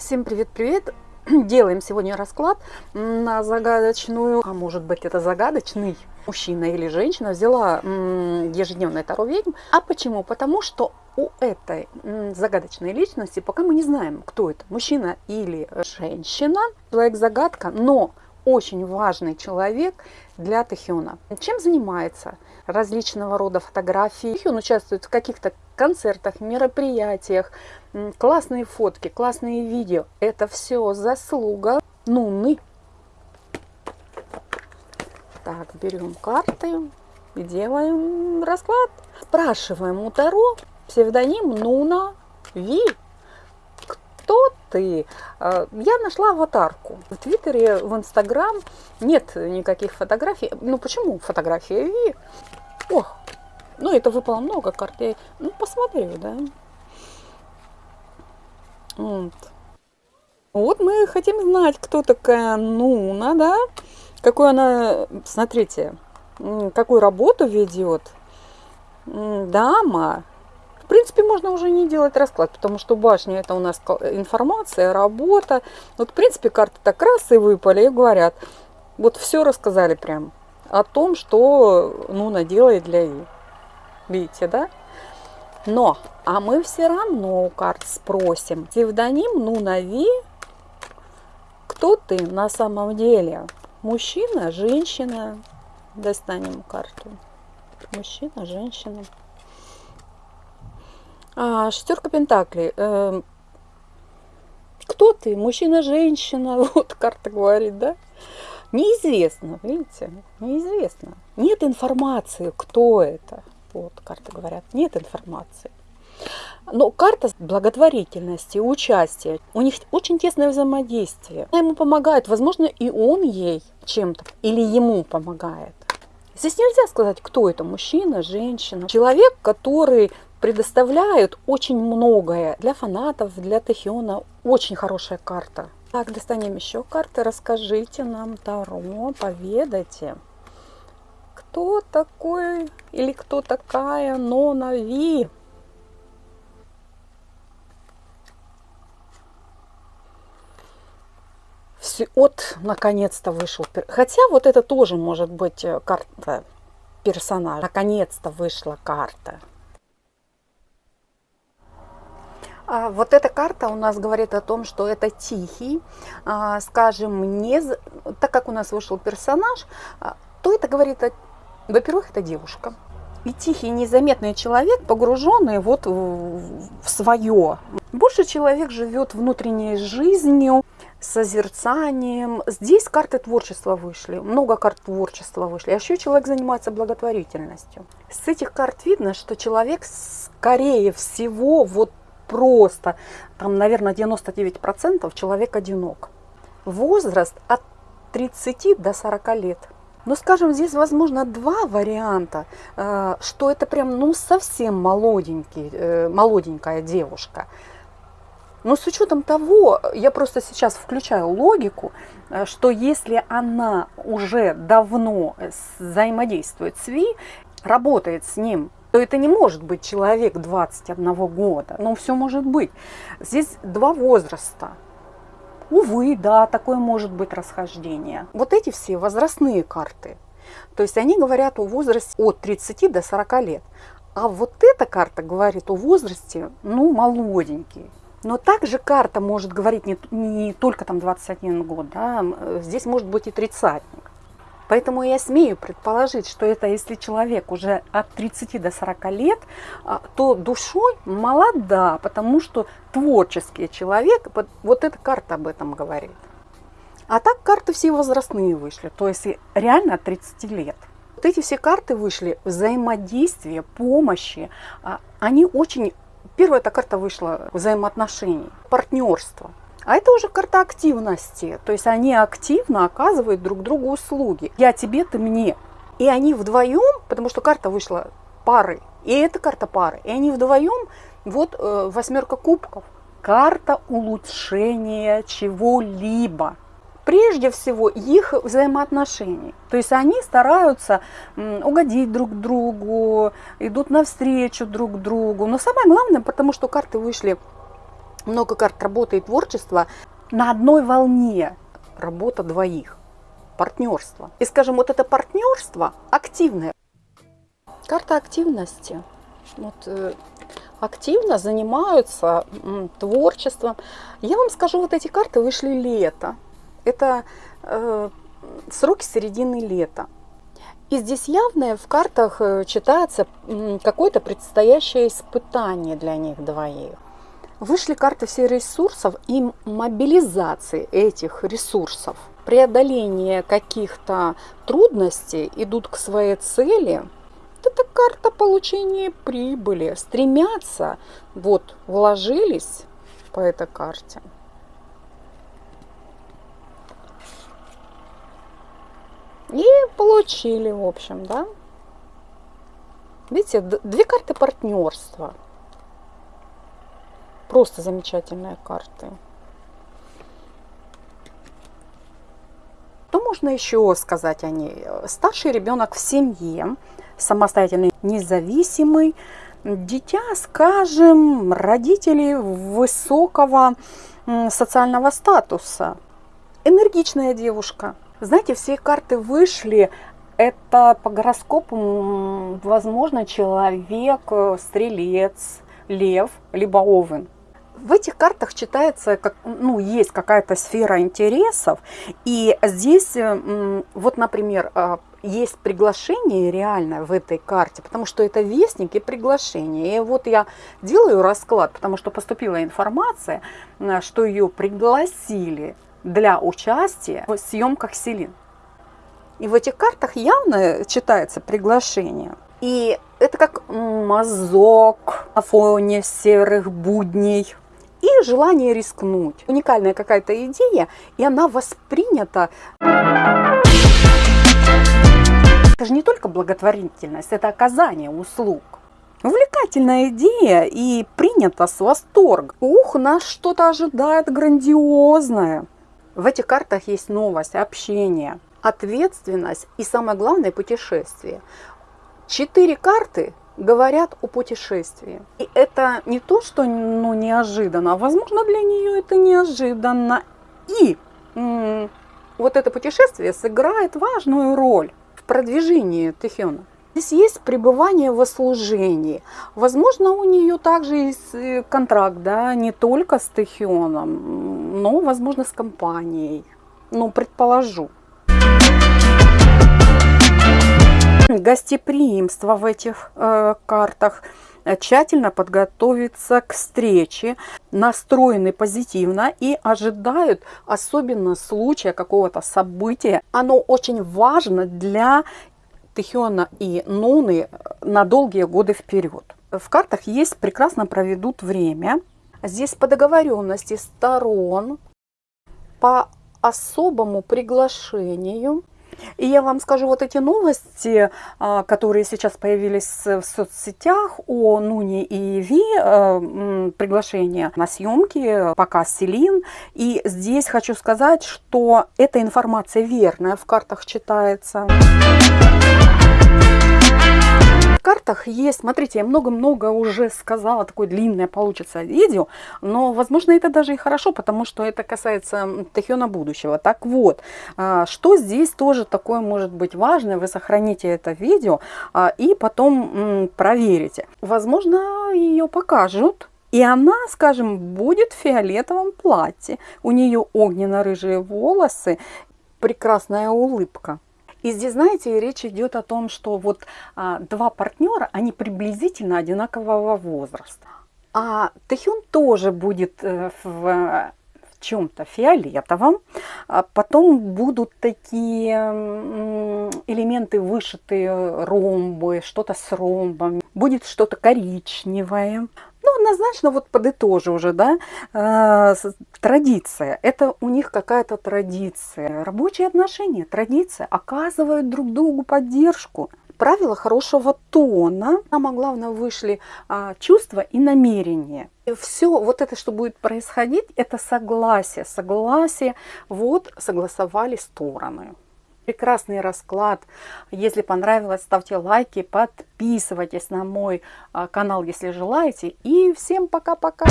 Всем привет-привет! Делаем сегодня расклад на загадочную, а может быть это загадочный мужчина или женщина взяла ежедневное таро ведьм. А почему? Потому что у этой загадочной личности пока мы не знаем, кто это, мужчина или женщина, человек-загадка, но очень важный человек для Тэхиона. Чем занимается? Различного рода фотографии. Тэхион участвует в каких-то концертах, мероприятиях, классные фотки, классные видео. Это все заслуга Нуны. Так, берем карты и делаем расклад. Спрашиваем у Таро псевдоним Нуна Ви кто ты? А, я нашла аватарку. В Твиттере, в Инстаграм нет никаких фотографий. Ну почему фотография Ви? Ох, ну это выпало много карт. Я, ну посмотрю, да. Вот. вот мы хотим знать, кто такая Нуна, да? Какую она, смотрите, какую работу ведет. Дама, принципе, можно уже не делать расклад, потому что башня это у нас информация, работа. Вот, в принципе, карты так раз и выпали, и говорят, вот все рассказали прям о том, что Нуна делает для И. Видите, да? Но, а мы все равно у карт спросим. Псевдоним Нуна Ви, кто ты на самом деле? Мужчина, женщина? Достанем карту. Мужчина, женщина. А, шестерка Пентаклей. Э, кто ты? Мужчина, женщина? Вот карта говорит, да? Неизвестно, видите? Неизвестно. Нет информации, кто это. Вот карты говорят, нет информации. Но карта благотворительности, участия, у них очень тесное взаимодействие. Она ему помогает, возможно, и он ей чем-то, или ему помогает. Здесь нельзя сказать, кто это, мужчина, женщина. Человек, который предоставляют очень многое для фанатов, для Тэхиона. Очень хорошая карта. Так, достанем еще карты. Расскажите нам Таро, поведайте. Кто такой или кто такая Нона Ви? Все, вот, наконец-то вышел. Хотя вот это тоже может быть э, карта персонажа. Наконец-то вышла карта. А, вот эта карта у нас говорит о том, что это тихий, а, скажем, не, так как у нас вышел персонаж, а, то это говорит, во-первых, это девушка. И тихий, незаметный человек, погруженный вот в свое. Больше человек живет внутренней жизнью, созерцанием. Здесь карты творчества вышли, много карт творчества вышли. А еще человек занимается благотворительностью. С этих карт видно, что человек, скорее всего, вот просто, там, наверное, 99% человек одинок. Возраст от 30 до 40 лет. Ну, скажем, здесь, возможно, два варианта, э, что это прям, ну, совсем молоденький, э, молоденькая девушка. Но с учетом того, я просто сейчас включаю логику, э, что если она уже давно взаимодействует с Ви, работает с ним то это не может быть человек 21 года. Но все может быть. Здесь два возраста. Увы, да, такое может быть расхождение. Вот эти все возрастные карты. То есть они говорят о возрасте от 30 до 40 лет. А вот эта карта говорит о возрасте, ну, молоденький. Но также карта может говорить не, не только там 21 год, да, здесь может быть и тридцатник. Поэтому я смею предположить, что это если человек уже от 30 до 40 лет, а, то душой молода, потому что творческий человек, вот эта карта об этом говорит. А так карты все возрастные вышли, то есть реально от 30 лет. Вот эти все карты вышли, взаимодействие, помощи, а, они очень... Первая эта карта вышла взаимоотношений, партнерство. А это уже карта активности. То есть они активно оказывают друг другу услуги. Я тебе, ты мне. И они вдвоем, потому что карта вышла пары, и эта карта пары, и они вдвоем, вот э, восьмерка кубков, карта улучшения чего-либо. Прежде всего их взаимоотношений. То есть они стараются угодить друг другу, идут навстречу друг другу. Но самое главное, потому что карты вышли много карт работы и творчества на одной волне работа двоих, партнерство. И, скажем, вот это партнерство активное. Карта активности. Вот, э, активно занимаются творчеством. Я вам скажу, вот эти карты вышли лето. Это э, сроки середины лета. И здесь явное в картах э, читается какое-то предстоящее испытание для них двоих. Вышли карты все ресурсов и мобилизации этих ресурсов. Преодоление каких-то трудностей идут к своей цели. Это карта получения прибыли. Стремятся, вот, вложились по этой карте. И получили, в общем, да. Видите, две карты партнерства. Просто замечательные карты. Что можно еще сказать о ней? Старший ребенок в семье, самостоятельный, независимый, дитя, скажем, родители высокого социального статуса, энергичная девушка. Знаете, все карты вышли, это по гороскопу, возможно, человек, стрелец, лев, либо овен в этих картах читается, как, ну, есть какая-то сфера интересов, и здесь, вот, например, а, есть приглашение реально в этой карте, потому что это вестник и приглашение. И вот я делаю расклад, потому что поступила информация, что ее пригласили для участия в съемках Селин. И в этих картах явно читается приглашение. И это как мазок на фоне серых будней желание рискнуть. Уникальная какая-то идея, и она воспринята. Это же не только благотворительность, это оказание услуг. Увлекательная идея и принята с восторгом. Ух, нас что-то ожидает грандиозное. В этих картах есть новость, общение, ответственность и самое главное путешествие. Четыре карты говорят о путешествии. И это не то, что ну, неожиданно, а возможно для нее это неожиданно. И вот это путешествие сыграет важную роль в продвижении Тэхёна. Здесь есть пребывание во служении. Возможно, у нее также есть э, контракт, да, не только с Тэхионом, но, возможно, с компанией. Ну, предположу. Гостеприимство в этих э, картах, э, тщательно подготовиться к встрече, настроены позитивно и ожидают, особенно случая какого-то события. Оно очень важно для Тихиона и Нуны на долгие годы вперед. В картах есть прекрасно проведут время. Здесь по договоренности сторон, по особому приглашению и я вам скажу, вот эти новости, а, которые сейчас появились в соцсетях о Нуне и Ви, а, приглашение на съемки, показ Селин. И здесь хочу сказать, что эта информация верная, в картах читается картах есть, смотрите, я много-много уже сказала, такое длинное получится видео, но, возможно, это даже и хорошо, потому что это касается Тахиона будущего. Так вот, а, что здесь тоже такое может быть важное, вы сохраните это видео а, и потом проверите. Возможно, ее покажут, и она, скажем, будет в фиолетовом платье. У нее огненно-рыжие волосы, прекрасная улыбка. И здесь, знаете, речь идет о том, что вот а, два партнера, они приблизительно одинакового возраста. А Тэхюн тоже будет э, в, в чем-то фиолетовом. А потом будут такие элементы вышитые ромбы, что-то с ромбом. Будет что-то коричневое. Ну, однозначно, вот подытожу уже, да, э, традиция. Это у них какая-то традиция. Рабочие отношения, традиция. Оказывают друг другу поддержку. Правила хорошего тона. Самое главное, вышли а, чувства и намерения. И все вот это, что будет происходить, это согласие. Согласие, вот согласовали стороны прекрасный расклад. Если понравилось, ставьте лайки, подписывайтесь на мой а, канал, если желаете. И всем пока-пока!